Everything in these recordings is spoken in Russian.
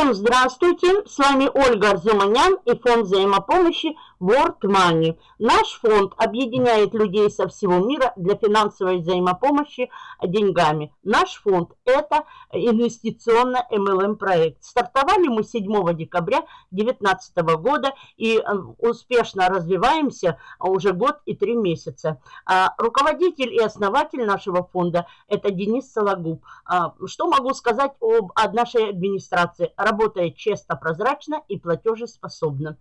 Всем здравствуйте! С вами Ольга Арзуманян и фонд взаимопомощи World Money. Наш фонд объединяет людей со всего мира для финансовой взаимопомощи деньгами. Наш фонд – это инвестиционно-МЛМ проект. Стартовали мы 7 декабря 2019 года и э, успешно развиваемся уже год и три месяца. А, руководитель и основатель нашего фонда – это Денис Сологуб. А, что могу сказать об нашей администрации? Работает честно, прозрачно и платежеспособно.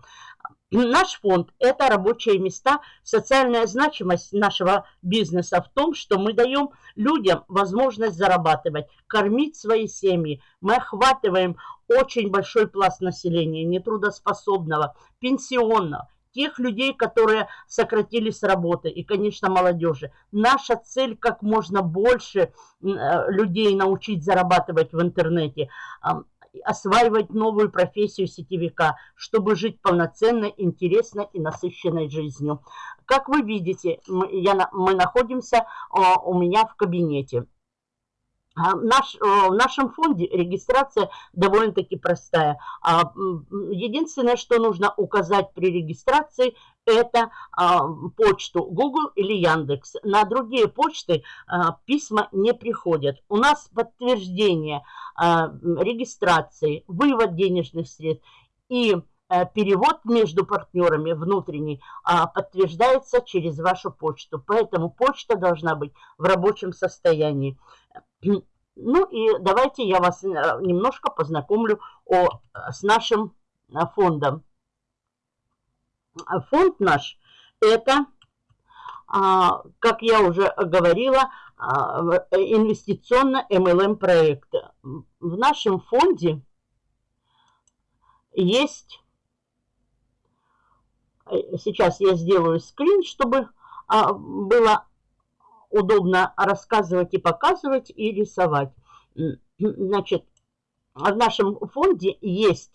Наш фонд – это рабочие места. Социальная значимость нашего бизнеса в том, что мы даем людям возможность зарабатывать, кормить свои семьи. Мы охватываем очень большой пласт населения, нетрудоспособного, пенсионного, тех людей, которые сократили с работы, и, конечно, молодежи. Наша цель – как можно больше э, людей научить зарабатывать в интернете осваивать новую профессию сетевика, чтобы жить полноценной, интересной и насыщенной жизнью. Как вы видите, мы, я, мы находимся а, у меня в кабинете. А, наш, в нашем фонде регистрация довольно-таки простая. А, единственное, что нужно указать при регистрации, это а, почту Google или Яндекс. На другие почты письма не приходят. У нас подтверждение регистрации, вывод денежных средств и а, перевод между партнерами внутренний подтверждается через вашу почту. Поэтому почта должна быть в рабочем состоянии. Ну и давайте я вас э, немножко познакомлю о, с нашим фондом. Фонд наш это, а, как я уже говорила, а, инвестиционно-МЛМ проект. В нашем фонде есть, сейчас я сделаю скрин, чтобы а, было удобно рассказывать и показывать и рисовать. Значит, в нашем фонде есть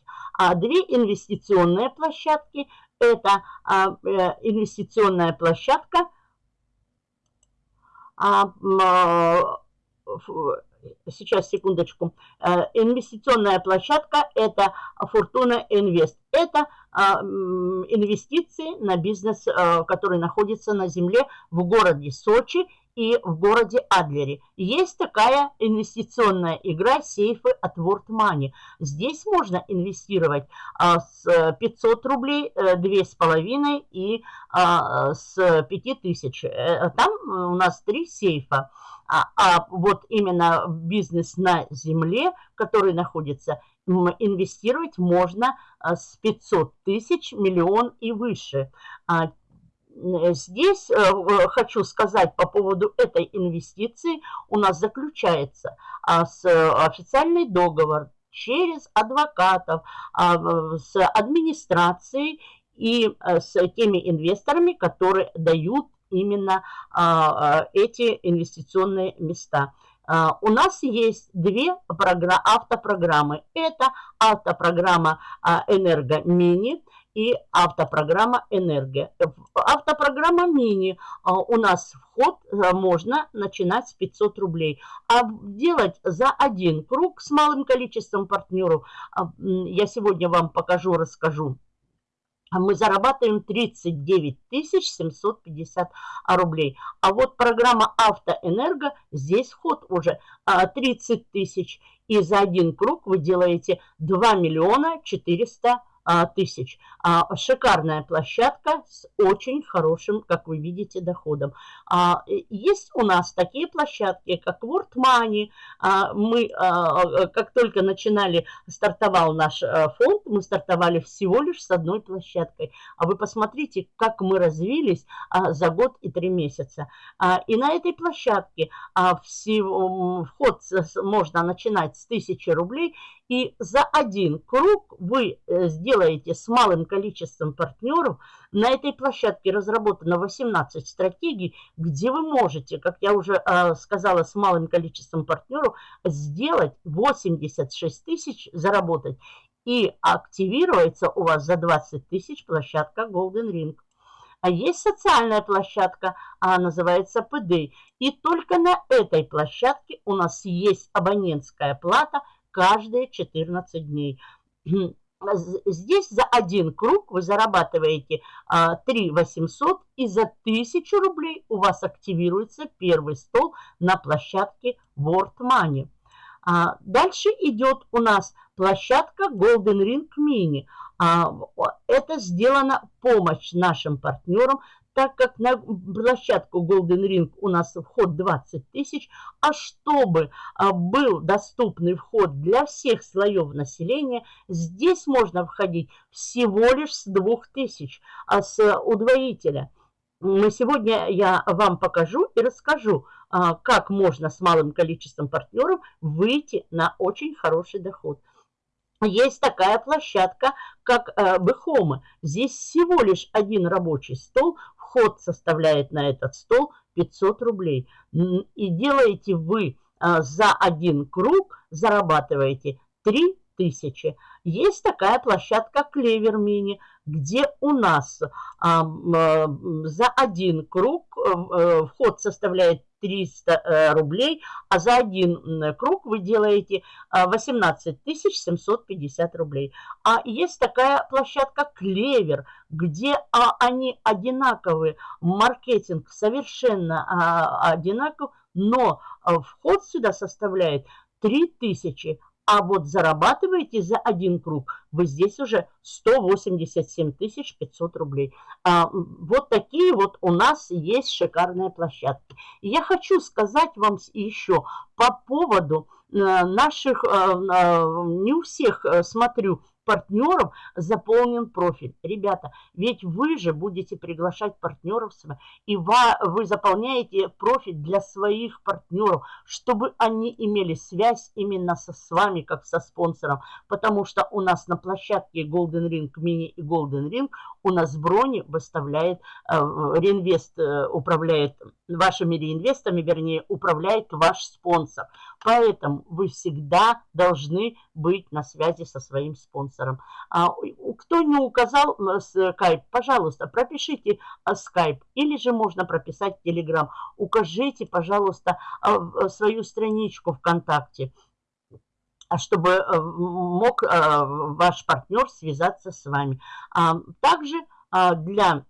две инвестиционные площадки – это а, э, инвестиционная площадка. А, сейчас, секундочку. Э, инвестиционная площадка – это Фортуна Инвест. Это а, инвестиции на бизнес, который находится на земле в городе Сочи и в городе Адлере. Есть такая инвестиционная игра сейфы от World Money. Здесь можно инвестировать а, с 500 рублей, 2,5 э, и а, с 5000. Э, там у нас три сейфа. А, а вот именно бизнес на земле, который находится, инвестировать можно а, с 500 тысяч, миллион и выше. А, Здесь э, хочу сказать по поводу этой инвестиции. У нас заключается а, с официальный договор через адвокатов, а, с администрацией и э, с теми инвесторами, которые дают именно а, эти инвестиционные места. У нас есть две автопрограммы. Это автопрограмма «Энерго Мини», и автопрограмма «Энергия». Автопрограмма «Мини» а, у нас вход э, можно начинать с 500 рублей. А делать за один круг с малым количеством партнеров, а, я сегодня вам покажу, расскажу. Мы зарабатываем 39 750 рублей. А вот программа «Автоэнерго», здесь вход уже 30 а, тысяч. И за один круг вы делаете 2 миллиона 400 рублей а, тысяч. А, шикарная площадка с очень хорошим, как вы видите, доходом. А, есть у нас такие площадки, как World Money. Мы, как только начинали, стартовал наш фонд, мы стартовали всего лишь с одной площадкой. А вы посмотрите, как мы развились за год и три месяца. И на этой площадке вход можно начинать с 1000 рублей и за один круг вы э, сделаете с малым количеством партнеров. На этой площадке разработано 18 стратегий, где вы можете, как я уже э, сказала, с малым количеством партнеров сделать 86 тысяч, заработать. И активируется у вас за 20 тысяч площадка Golden Ring. А есть социальная площадка, она называется PD. И только на этой площадке у нас есть абонентская плата – каждые 14 дней. Здесь за один круг вы зарабатываете 3 800 и за 1000 рублей у вас активируется первый стол на площадке World Money. А дальше идет у нас площадка Golden Ring Mini. А, это сделана помощь нашим партнерам, так как на площадку Golden Ring у нас вход 20 тысяч, а чтобы а, был доступный вход для всех слоев населения, здесь можно входить всего лишь с 2000, а с удвоителя. Мы сегодня я вам покажу и расскажу, а, как можно с малым количеством партнеров выйти на очень хороший доход. Есть такая площадка, как э, Бехомы. Здесь всего лишь один рабочий стол, вход составляет на этот стол 500 рублей. И делаете вы а, за один круг, зарабатываете 3000. Есть такая площадка Клевер Мини, где у нас а, за один круг а, вход составляет 300 э, рублей, а за один круг вы делаете 18 750 рублей. А есть такая площадка Клевер, где они одинаковые, маркетинг совершенно одинаков, но вход сюда составляет 3000, а вот зарабатываете за один круг вы здесь уже 187 500 рублей. А, вот такие вот у нас есть шикарные площадки. Я хочу сказать вам еще по поводу э, наших, э, э, не у всех смотрю, партнеров заполнен профиль. Ребята, ведь вы же будете приглашать партнеров, и вы заполняете профиль для своих партнеров, чтобы они имели связь именно со, с вами, как со спонсором. Потому что у нас на площадке Golden Ring Mini и Golden Ring у нас брони выставляет, э, реинвест э, управляет вашими реинвестами, вернее, управляет ваш спонсор. Поэтому вы всегда должны быть на связи со своим спонсором. А, кто не указал скайп, пожалуйста, пропишите скайп или же можно прописать телеграм. Укажите, пожалуйста, свою страничку ВКонтакте чтобы э, мог ваш партнер связаться с вами. Также для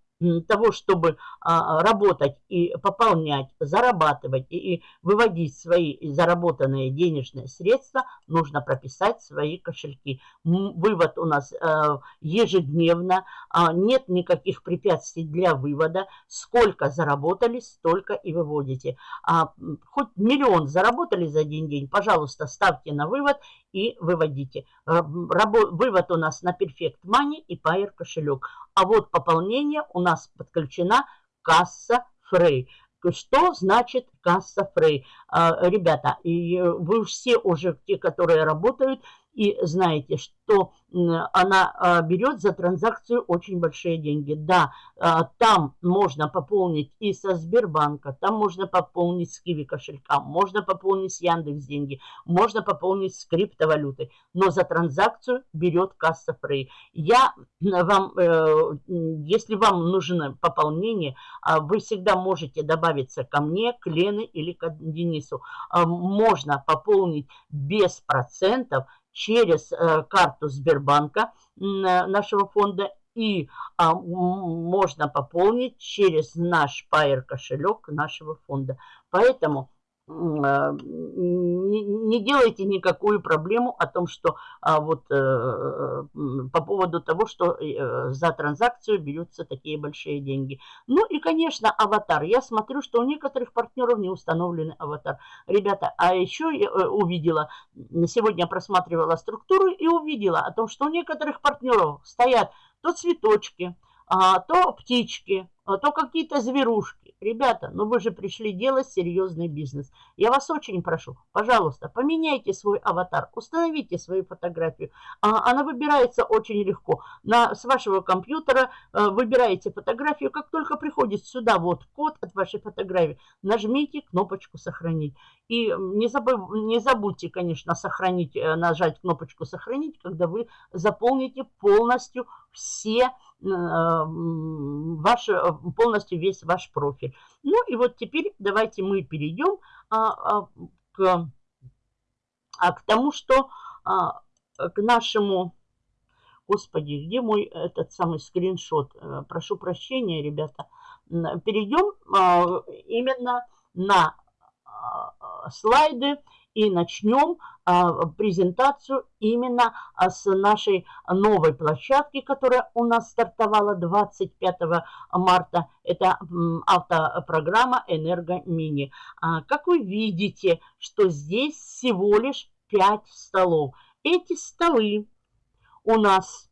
того, чтобы а, работать и пополнять, зарабатывать и, выводить свои заработанные денежные средства, нужно прописать свои кошельки. Вывод у нас э, ежедневно, а, нет никаких препятствий для вывода. Сколько заработали, столько и выводите. А, хоть миллион заработали за один день, пожалуйста, ставьте на вывод и выводите. Вывод у нас на Perfect Money и Pair кошелек. А вот пополнение у нас подключена касса Frey. Что значит касса Frey? А, ребята, вы все уже, те, которые работают, и знаете, что она а, берет за транзакцию очень большие деньги. Да, а, там можно пополнить и со Сбербанка, там можно пополнить с Киви кошелька, можно пополнить с Яндекс деньги, можно пополнить с криптовалютой, но за транзакцию берет касса Free. Я вам, э, если вам нужно пополнение, а, вы всегда можете добавиться ко мне, к Лене или к Денису. Можно пополнить без процентов через э, карту Сбербанка нашего фонда и а, можно пополнить через наш Pair кошелек нашего фонда. Поэтому а, не делайте никакую проблему о том, что а, вот э, по поводу того, что э, за транзакцию берутся такие большие деньги. Ну и, конечно, аватар. Я смотрю, что у некоторых партнеров не установлены аватар. Ребята, а еще я э, увидела, сегодня просматривала структуру и увидела о том, что у некоторых партнеров стоят то цветочки, а, то птички, то какие-то зверушки. Ребята, ну вы же пришли делать серьезный бизнес. Я вас очень прошу, пожалуйста, поменяйте свой аватар, установите свою фотографию. А, она выбирается очень легко. На, с вашего компьютера а, выбираете фотографию. Как только приходит сюда вот код от вашей фотографии, нажмите кнопочку «Сохранить». И не, забыв, не забудьте, конечно, сохранить, э, нажать кнопочку «Сохранить», когда вы заполните полностью все Э, ваш, э, полностью весь ваш профиль. Ну и вот теперь давайте мы перейдем а, а, к, а, к тому, что к нашему... Господи, где мой этот самый скриншот? Э, прошу прощения, ребята. Перейдем именно на слайды и начнем а, презентацию именно а, с нашей новой площадки, которая у нас стартовала 25 марта. Это автопрограмма «Энерго Мини». А, как вы видите, что здесь всего лишь 5 столов. Эти столы у нас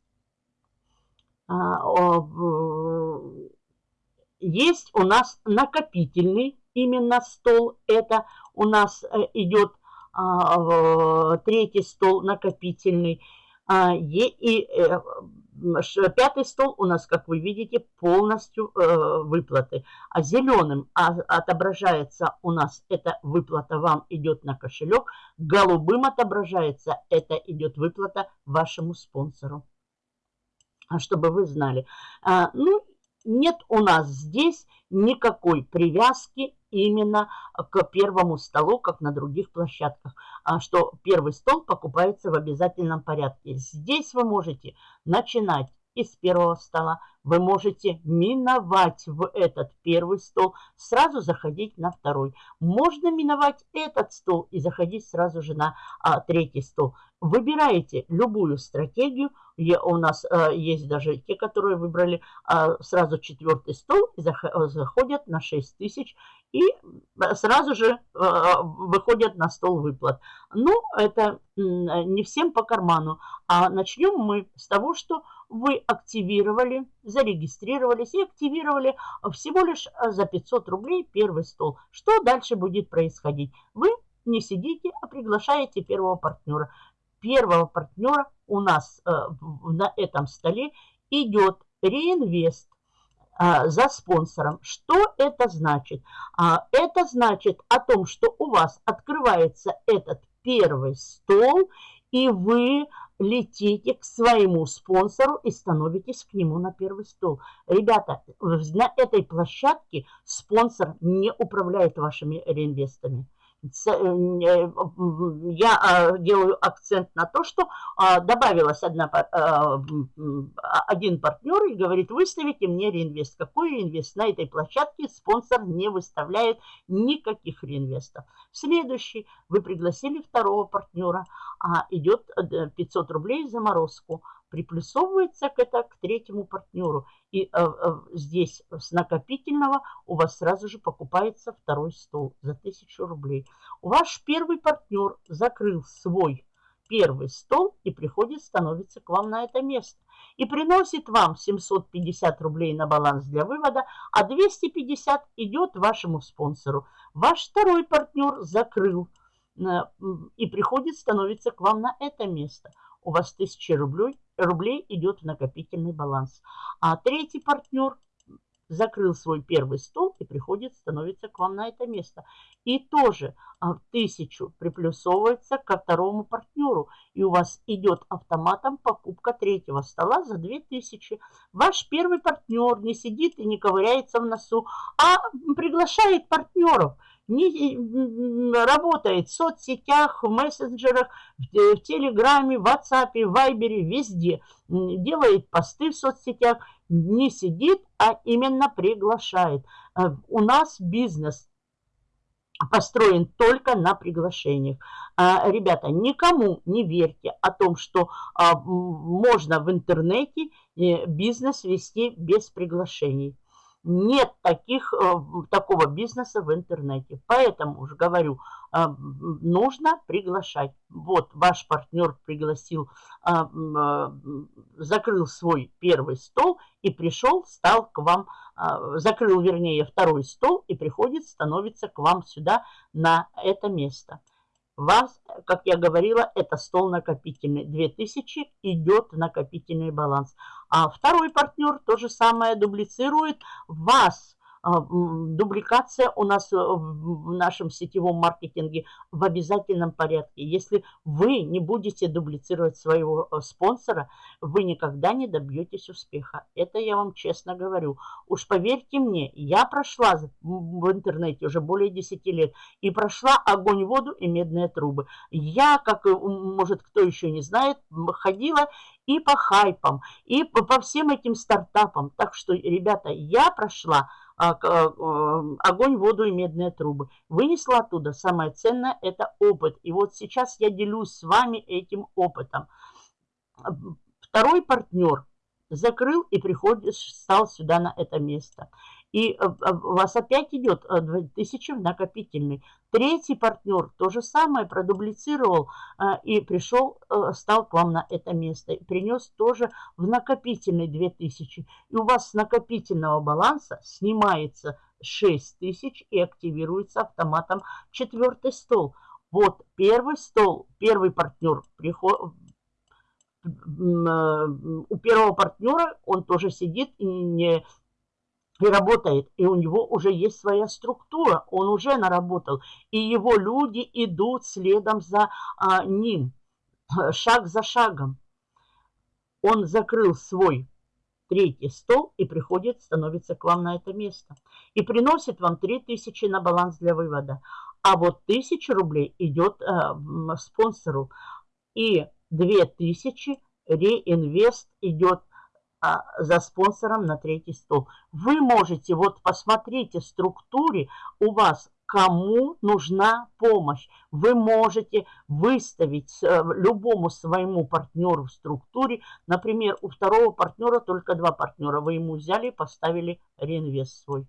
есть у нас накопительный именно стол. Это у нас э, идет третий стол накопительный. А, и э, пятый стол у нас, как вы видите, полностью э, выплаты. А зеленым отображается у нас эта выплата вам идет на кошелек. Голубым отображается это идет выплата вашему спонсору. Чтобы вы знали. Ну, нет у нас здесь никакой привязки именно к первому столу, как на других площадках, а что первый стол покупается в обязательном порядке. Здесь вы можете начинать из первого стола, вы можете миновать в этот первый стол, сразу заходить на второй. Можно миновать этот стол и заходить сразу же на а, третий стол. Выбираете любую стратегию. Я, у нас а, есть даже те, которые выбрали а, сразу четвертый стол и заходят на 6 тысяч и сразу же выходят на стол выплат. Ну, это не всем по карману. А начнем мы с того, что вы активировали, зарегистрировались и активировали всего лишь за 500 рублей первый стол. Что дальше будет происходить? Вы не сидите, а приглашаете первого партнера первого партнера у нас э, на этом столе идет реинвест э, за спонсором. Что это значит? А, это значит о том, что у вас открывается этот первый стол, и вы летите к своему спонсору и становитесь к нему на первый стол. Ребята, на этой площадке спонсор не управляет вашими реинвестами. Э, э, я а, делаю акцент на то, что добавилась одна, а, один партнер и говорит, выставите мне реинвест. Какой реинвест? На этой площадке спонсор не выставляет никаких реинвестов. Следующий, вы пригласили второго партнера, идет 500 э, рублей заморозку приплюсовывается к, это, к третьему партнеру. И э, э, здесь с накопительного у вас сразу же покупается второй стол за 1000 рублей. Ваш первый партнер закрыл свой первый стол и приходит, становится к вам на это место. И приносит вам 750 рублей на баланс для вывода, а 250 идет вашему спонсору. Ваш второй партнер закрыл э, и приходит, становится к вам на это место у вас 1000 рублей, рублей идет в накопительный баланс. А третий партнер закрыл свой первый стол и приходит, становится к вам на это место. И тоже а, тысячу приплюсовывается ко второму партнеру. И у вас идет автоматом покупка третьего стола за 2000. Ваш первый партнер не сидит и не ковыряется в носу, а приглашает партнеров – не работает в соцсетях, в мессенджерах, в, в Телеграме, в WhatsApp, в Вайбере, везде. Делает посты в соцсетях, не сидит, а именно приглашает. Э, у нас бизнес построен только на приглашениях. А, ребята, никому не верьте о том, что а, можно в интернете э, бизнес вести без приглашений. Нет таких, э, такого бизнеса в интернете. Поэтому уже говорю, э, нужно приглашать. Вот ваш партнер пригласил, э, закрыл свой первый стол и пришел, стал к вам, закрыл, вернее, второй стол и приходит, становится к вам сюда на это место вас, как я говорила, это стол накопительный. 2000 идет накопительный баланс. А второй партнер то же самое дублицирует. Вас дубликация у нас э, в нашем сетевом маркетинге в обязательном порядке. Если вы не будете дублицировать своего э, спонсора, вы никогда не добьетесь успеха. Это я вам честно говорю. Уж поверьте мне, я прошла в интернете уже более 10 лет и прошла огонь, воду и медные трубы. Я, как, может, кто еще не знает, ходила и по хайпам, и по, всем этим стартапам. Так что, ребята, я прошла а, а, огонь, воду и медные трубы. Вынесла оттуда самое ценное – это опыт. И вот сейчас я делюсь с вами этим опытом. Второй партнер закрыл и приходит, стал сюда на это место и э, у вас опять идет 2000 э, в накопительный. Третий партнер то же самое продублицировал э, и пришел, стал к вам на это место. И принес тоже в накопительный 2000. И у вас с накопительного баланса снимается 6000 и активируется автоматом четвертый стол. Вот первый стол, первый партнер приход, у первого партнера он тоже сидит и не и работает, и у него уже есть своя структура, он уже наработал, и его люди идут следом за а, ним, шаг за шагом. Он закрыл свой третий стол и приходит, становится к вам на это место. И приносит вам 3000 на баланс для вывода. А вот 1000 рублей идет э, спонсору. И 2000 реинвест идет за спонсором на третий стол. Вы можете, вот посмотрите в структуре у вас, кому нужна помощь. Вы можете выставить э, любому своему партнеру в структуре, например, у второго партнера только два партнера, вы ему взяли и поставили реинвест свой.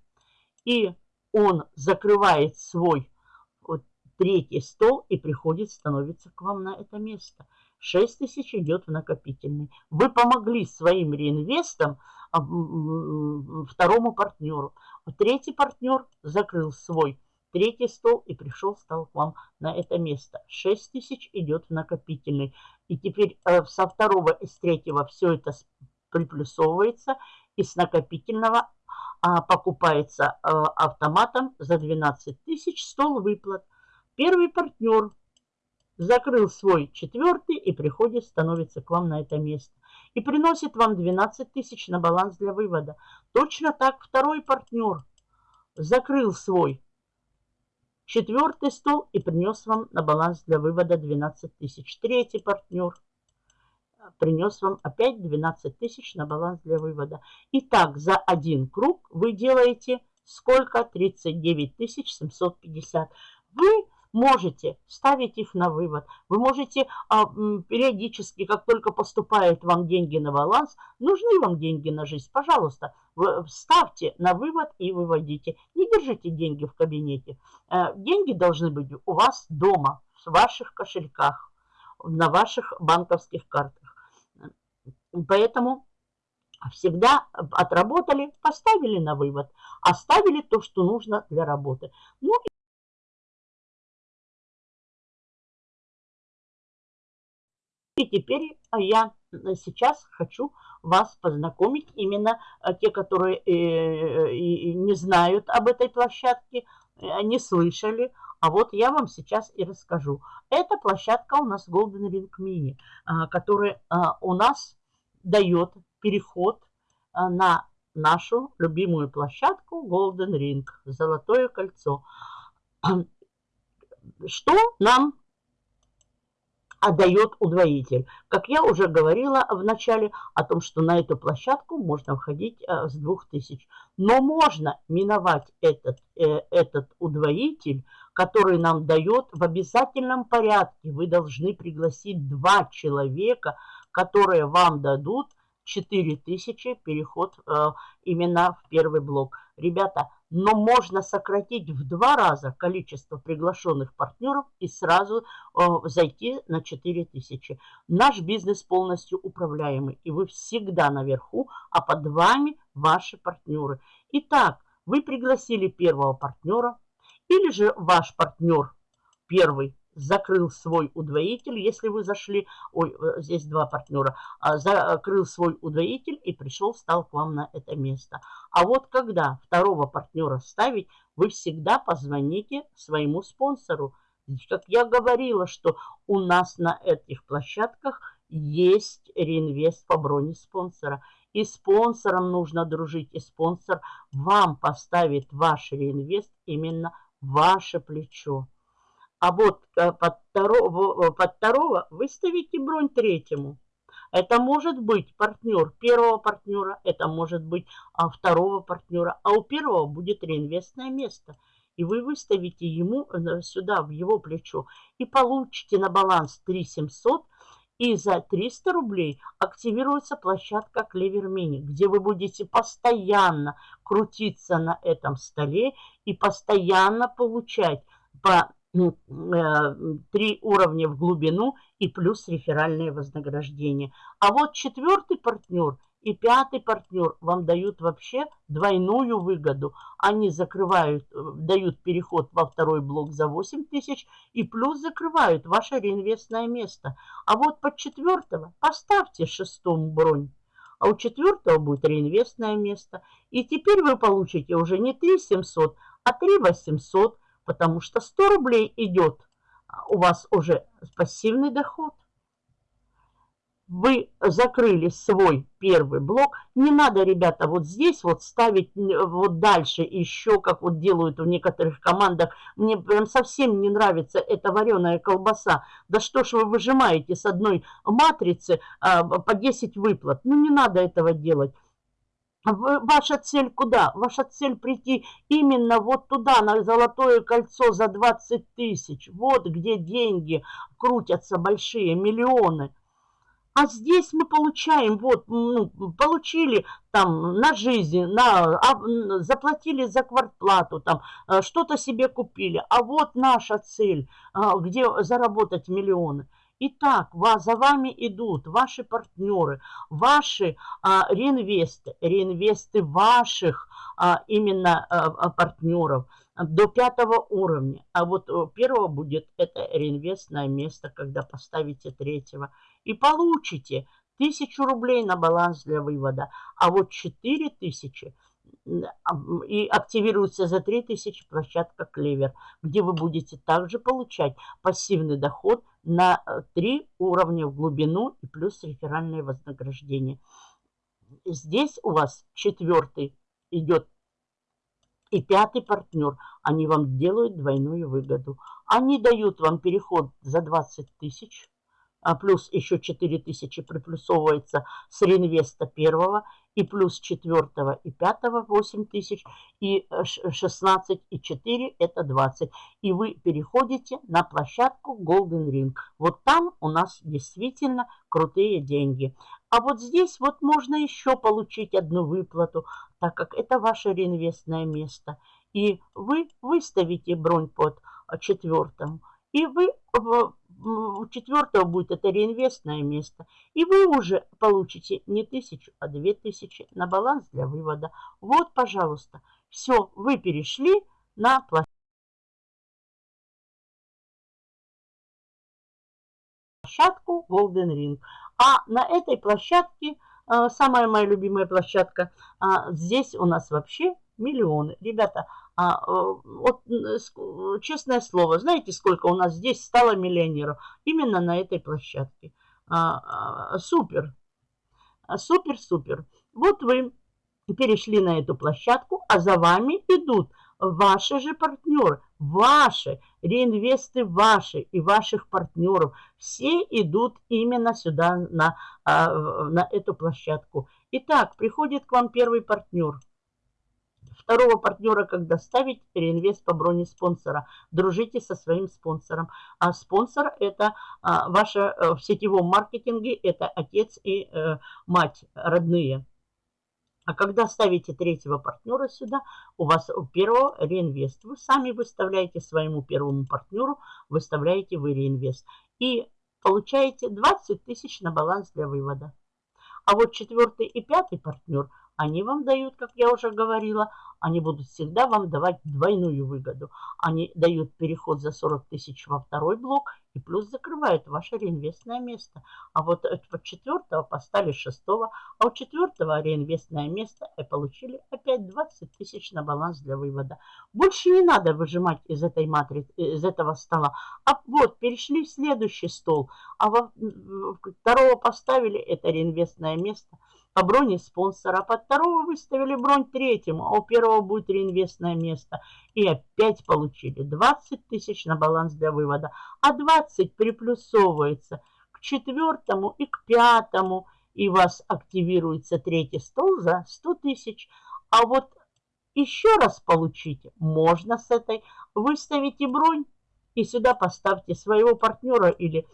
И он закрывает свой вот, третий стол и приходит, становится к вам на это место. 6 тысяч идет в накопительный. Вы помогли своим реинвестам а, второму партнеру. Третий партнер закрыл свой третий стол и пришел, стал к вам на это место. 6 тысяч идет в накопительный. И теперь э, со второго и с третьего все это приплюсовывается. И с накопительного а, покупается э, автоматом за 12 тысяч стол выплат. Первый партнер закрыл свой четвертый и приходит, становится к вам на это место. И приносит вам 12 тысяч на баланс для вывода. Точно так второй партнер закрыл свой четвертый стол и принес вам на баланс для вывода 12 тысяч. Третий партнер принес вам опять 12 тысяч на баланс для вывода. Итак, за один круг вы делаете сколько? 39 750. Вы можете ставить их на вывод. Вы можете а, периодически, как только поступают вам деньги на баланс, нужны вам деньги на жизнь, пожалуйста, ставьте на вывод и выводите. Не держите деньги в кабинете. А, деньги должны быть у вас дома, в ваших кошельках, на ваших банковских картах. Поэтому всегда отработали, поставили на вывод, оставили то, что нужно для работы. Ну И теперь я сейчас хочу вас познакомить, именно а, те, которые э, не знают об этой площадке, э, не слышали, а вот я вам сейчас и расскажу. Эта площадка у нас Golden Ring Mini, которая у нас дает переход на нашу любимую площадку Golden Ring, Золотое кольцо. Что нам отдает удвоитель. Как я уже говорила в начале о том, что на эту площадку можно входить э, с 2000. Но можно миновать этот, э, этот удвоитель, который нам дает в обязательном порядке. Вы должны пригласить два человека, которые вам дадут 4000 переход э, именно в первый блок. Ребята, но можно сократить в два раза количество приглашенных партнеров и сразу э, зайти на 4000. Наш бизнес полностью управляемый, и вы всегда наверху, а под вами ваши партнеры. Итак, вы пригласили первого партнера, или же ваш партнер первый закрыл свой удвоитель, если вы зашли, ой, э, здесь два партнера, а, закрыл свой удвоитель и пришел, стал к вам на это место. А вот когда второго партнера ставить, вы всегда позвоните своему спонсору. Как я говорила, что у нас на этих площадках есть реинвест по броне спонсора. И спонсором нужно дружить, и спонсор вам поставит ваш реинвест именно ваше плечо. А вот э, под второго, под второго выставите бронь третьему. Это может быть партнер первого партнера, это может быть а, второго партнера, а у первого будет реинвестное место. И вы выставите ему э, сюда, в его плечо, и получите на баланс 3700 и за 300 рублей активируется площадка Клевер Мини, где вы будете постоянно крутиться на этом столе и постоянно получать по э, три уровня в глубину и плюс реферальное вознаграждение. А вот четвертый партнер – и пятый партнер вам дают вообще двойную выгоду. Они закрывают, э, дают переход во второй блок за 8 тысяч и плюс закрывают ваше реинвестное место. А вот под четвертого поставьте шестому бронь. А у четвертого будет реинвестное место. И теперь вы получите уже не 3 700, а 3 800, потому что 100 рублей идет а у вас уже пассивный доход вы закрыли свой первый блок. Не надо, ребята, вот здесь вот ставить вот дальше еще, как вот делают в некоторых командах. Мне прям совсем не нравится эта вареная колбаса. Да что ж вы выжимаете с одной матрицы а, по 10 выплат? Ну, не надо этого делать. Ваша цель куда? Ваша цель прийти именно вот туда, на золотое кольцо за 20 тысяч. Вот где деньги крутятся большие, миллионы. А здесь мы получаем, вот, ну, получили там на жизнь, на, а, заплатили за квартплату, там э, что-то себе купили. А вот наша цель, а, где заработать миллионы. Итак, за вами идут ваши партнеры, ваши а, реинвесты, реинвесты ваших а, именно а, а партнеров до пятого уровня. А вот первого будет это реинвестное место, когда поставите третьего и получите тысячу рублей на баланс для вывода. А вот четыре тысячи и активируется за 3000 площадка Клевер, где вы будете также получать пассивный доход на 3 э, уровня в глубину и плюс реферальное вознаграждение. Здесь у вас четвертый идет и пятый партнер. Они вам делают двойную выгоду. Они дают вам переход за 20 тысяч а плюс еще 4000 приплюсовывается с реинвеста первого, и плюс четвертого и пятого 8 тысяч, и 16 и 4 это 20. И вы переходите на площадку Golden Ring. Вот там у нас действительно крутые деньги. А вот здесь вот можно еще получить одну выплату, так как это ваше реинвестное место. И вы выставите бронь под четвертым. И вы у четвертого будет это реинвестное место. И вы уже получите не тысячу, а две тысячи на баланс для вывода. Вот, пожалуйста, все, вы перешли на площадку Golden Ring. А на этой площадке, э, самая моя любимая площадка, а, здесь у нас вообще миллионы. Ребята, а, э, вот, честное слово, знаете, сколько у нас здесь стало миллионеров? Именно на этой площадке. А, а, супер. Супер-супер. Вот вы перешли на эту площадку, а за вами идут ваши же партнеры, ваши, реинвесты ваши и ваших партнеров. Все идут именно сюда, на, на эту площадку. Итак, приходит к вам первый партнер – Второго партнера, когда ставить, реинвест по броне спонсора. Дружите со своим спонсором. А спонсор это а, ваша э, в сетевом маркетинге, это отец и э, мать родные. А когда ставите третьего партнера сюда, у вас у первого реинвест. Вы сами выставляете своему первому партнеру, выставляете вы реинвест. И получаете 20 тысяч на баланс для вывода. А вот четвертый и пятый партнер они вам дают, как я уже говорила, они будут всегда вам давать двойную выгоду. Они дают переход за 40 тысяч во второй блок и плюс закрывают ваше реинвестное место. А вот от четвертого поставили шестого, а у четвертого реинвестное место и получили опять 20 тысяч на баланс для вывода. Больше не надо выжимать из этой матрицы, из этого стола. А вот перешли в следующий стол, а во второго поставили это реинвестное место – по броне спонсора, а под второго выставили бронь третьему, а у первого будет реинвестное место. И опять получили 20 тысяч на баланс для вывода, а 20 приплюсовывается к четвертому и к пятому, и у вас активируется третий стол за 100 тысяч. А вот еще раз получите можно с этой. Выставите бронь и сюда поставьте своего партнера или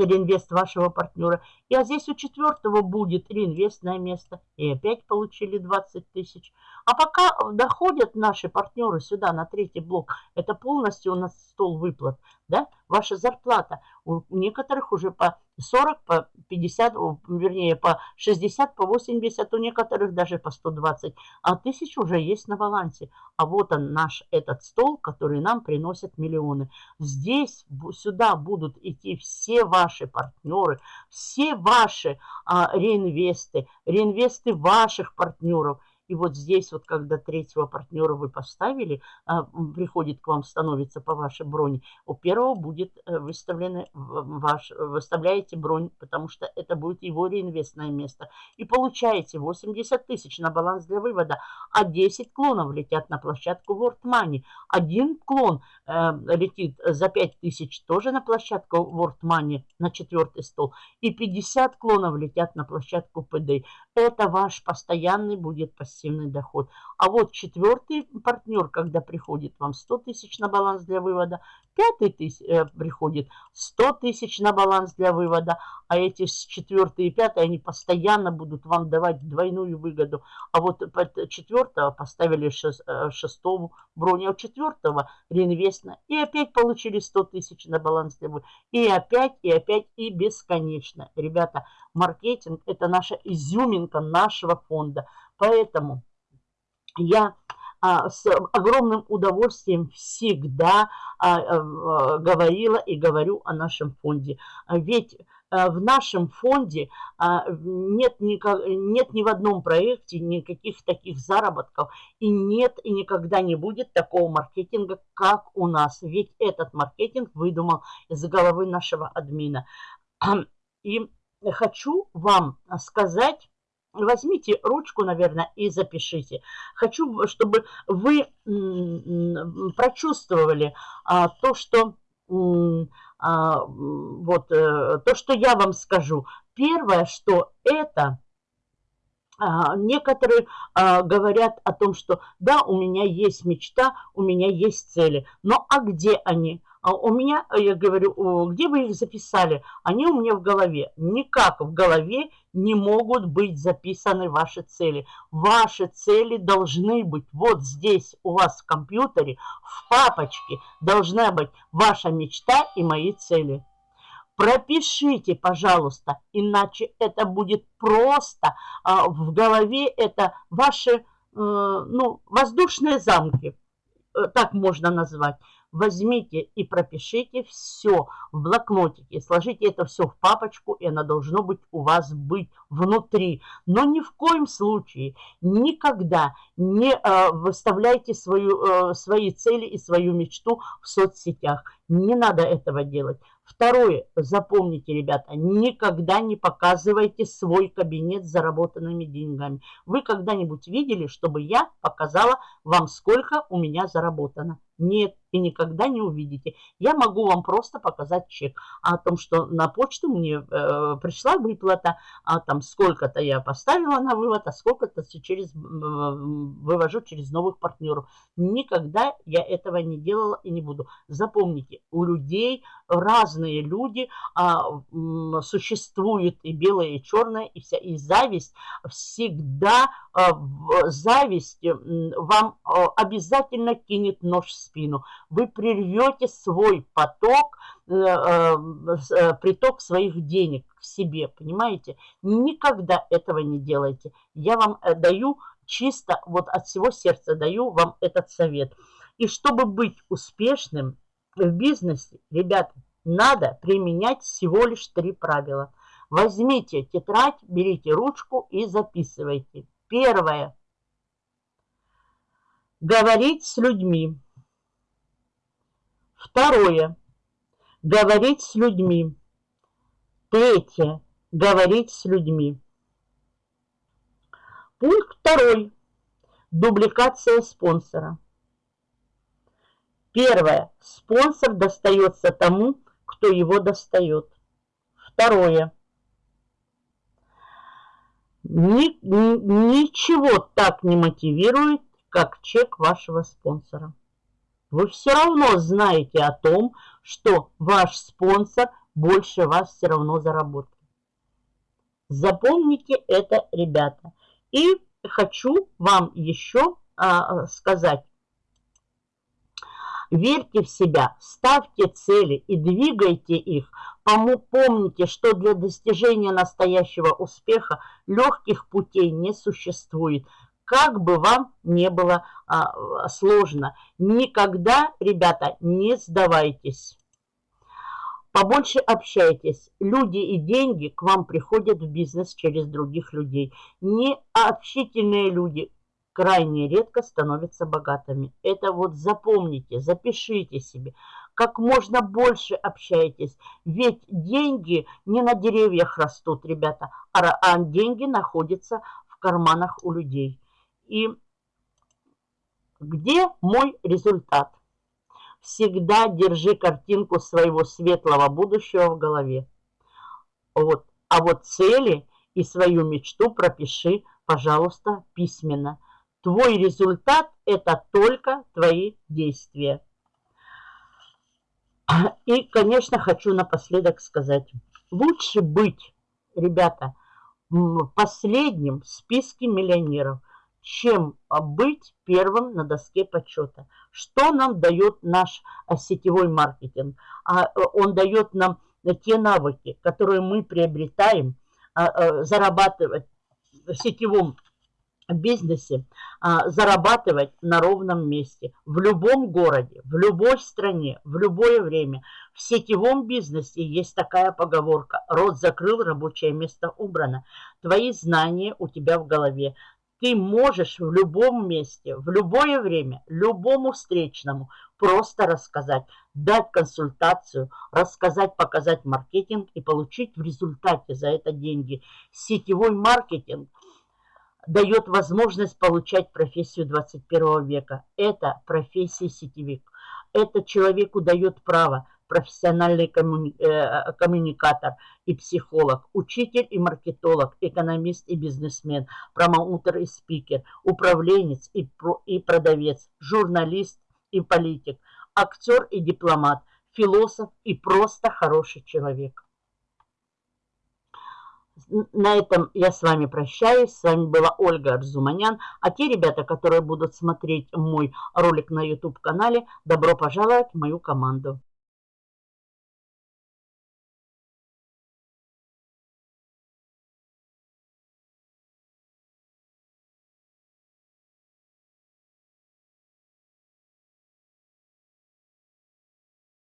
реинвест вашего партнера. И а здесь у четвертого будет реинвестное место. И опять получили 20 тысяч. А пока доходят наши партнеры сюда на третий блок, это полностью у нас стол выплат. Да? Ваша зарплата. У некоторых уже по 40, по 50, вернее, по 60, по 80, у некоторых даже по 120. А тысяч уже есть на балансе. А вот он наш этот стол, который нам приносит миллионы. Здесь, сюда будут идти все ваши партнеры, все ваши а, реинвесты, реинвесты ваших партнеров – и вот здесь вот, когда третьего партнера вы поставили, а, приходит к вам, становится по вашей броне, у первого будет э, выставлены ваш, выставляете бронь, потому что это будет его реинвестное место. И получаете 80 тысяч на баланс для вывода, а 10 клонов летят на площадку World Money. Один клон э, летит за 5 тысяч тоже на площадку World Money, на четвертый стол. И 50 клонов летят на площадку PD. Это ваш постоянный будет пассивный доход. А вот четвертый партнер, когда приходит вам 100 тысяч на баланс для вывода, пятый тысяч, э, приходит 100 тысяч на баланс для вывода, а эти четвертый и пятый, они постоянно будут вам давать двойную выгоду. А вот четвертого поставили шест, э, шестому броню, а четвертого реинвестно, и опять получили 100 тысяч на баланс для вывода. И опять, и опять, и бесконечно. Ребята, маркетинг – это наша изюминка нашего фонда. Поэтому я а, с огромным удовольствием всегда а, а, говорила и говорю о нашем фонде. Ведь а, в нашем фонде а, нет, никак, нет ни в одном проекте никаких таких заработков. И нет и никогда не будет такого маркетинга, как у нас. Ведь этот маркетинг выдумал из головы нашего админа. И хочу вам сказать Возьмите ручку, наверное, и запишите. Хочу, чтобы вы прочувствовали а, то, что а, вот э, то, что я вам скажу. Первое, что это а, некоторые а, говорят о том, что да, у меня есть мечта, у меня есть цели. Но а где они? А у меня, я говорю, где вы их записали? Они у меня в голове. Никак в голове не могут быть записаны ваши цели. Ваши цели должны быть вот здесь у вас в компьютере, в папочке должна быть ваша мечта и мои цели. Пропишите, пожалуйста, иначе это будет просто а, в голове, это ваши э, ну, воздушные замки, э, так можно назвать возьмите и пропишите все в блокнотике, сложите это все в папочку, и оно должно быть у вас быть внутри. Но ни в коем случае, никогда не э, выставляйте свою, э, свои цели и свою мечту в соцсетях. Не надо этого делать. Второе, запомните, ребята, никогда не показывайте свой кабинет с заработанными деньгами. Вы когда-нибудь видели, чтобы я показала вам, сколько у меня заработано? Нет, и никогда не увидите. Я могу вам просто показать чек о том, что на почту мне э, пришла выплата, а там сколько-то я поставила на вывод, а сколько-то через, э, вывожу через новых партнеров. Никогда я этого не делала и не буду. Запомните, у людей разные люди, а, существует и белое, и черное, и вся, и зависть. Всегда а, зависть вам а, обязательно кинет нож в спину. Вы прервете свой поток, э, э, э, приток своих денег к себе, понимаете? Никогда этого не делайте. Я вам даю чисто, вот от всего сердца даю вам этот совет. И чтобы быть успешным в бизнесе, ребята, надо применять всего лишь три правила. Возьмите тетрадь, берите ручку и записывайте. Первое. Говорить с людьми. Второе. Говорить с людьми. Третье. Говорить с людьми. Пункт второй. Дубликация спонсора. Первое. Спонсор достается тому, кто его достает. Второе. Ни, ничего так не мотивирует, как чек вашего спонсора. Вы все равно знаете о том, что ваш спонсор больше вас все равно заработает. Запомните это, ребята. И хочу вам еще а, сказать, Верьте в себя, ставьте цели и двигайте их. Помните, что для достижения настоящего успеха легких путей не существует. Как бы вам не было а, сложно, никогда, ребята, не сдавайтесь. Побольше общайтесь. Люди и деньги к вам приходят в бизнес через других людей. Необщительные люди крайне редко становятся богатыми. Это вот запомните, запишите себе. Как можно больше общайтесь. Ведь деньги не на деревьях растут, ребята, а, а деньги находятся в карманах у людей. И где мой результат? Всегда держи картинку своего светлого будущего в голове. Вот. А вот цели и свою мечту пропиши, пожалуйста, письменно. Твой результат – это только твои действия. И, конечно, хочу напоследок сказать. Лучше быть, ребята, последним в списке миллионеров, чем быть первым на доске почета. Что нам дает наш а, сетевой маркетинг? А, он дает нам те навыки, которые мы приобретаем, а, зарабатывать в сетевом бизнесе а, зарабатывать на ровном месте, в любом городе, в любой стране, в любое время. В сетевом бизнесе есть такая поговорка «Рот закрыл, рабочее место убрано». Твои знания у тебя в голове. Ты можешь в любом месте, в любое время, любому встречному просто рассказать, дать консультацию, рассказать, показать маркетинг и получить в результате за это деньги. Сетевой маркетинг – дает возможность получать профессию 21 века. Это профессия сетевик. Это человеку дает право профессиональный коммуни э, коммуникатор и психолог, учитель и маркетолог, экономист и бизнесмен, промоутер и спикер, управленец и, про и продавец, журналист и политик, актер и дипломат, философ и просто хороший человек на этом я с вами прощаюсь. С вами была Ольга Арзуманян. А те ребята, которые будут смотреть мой ролик на YouTube-канале, добро пожаловать в мою команду.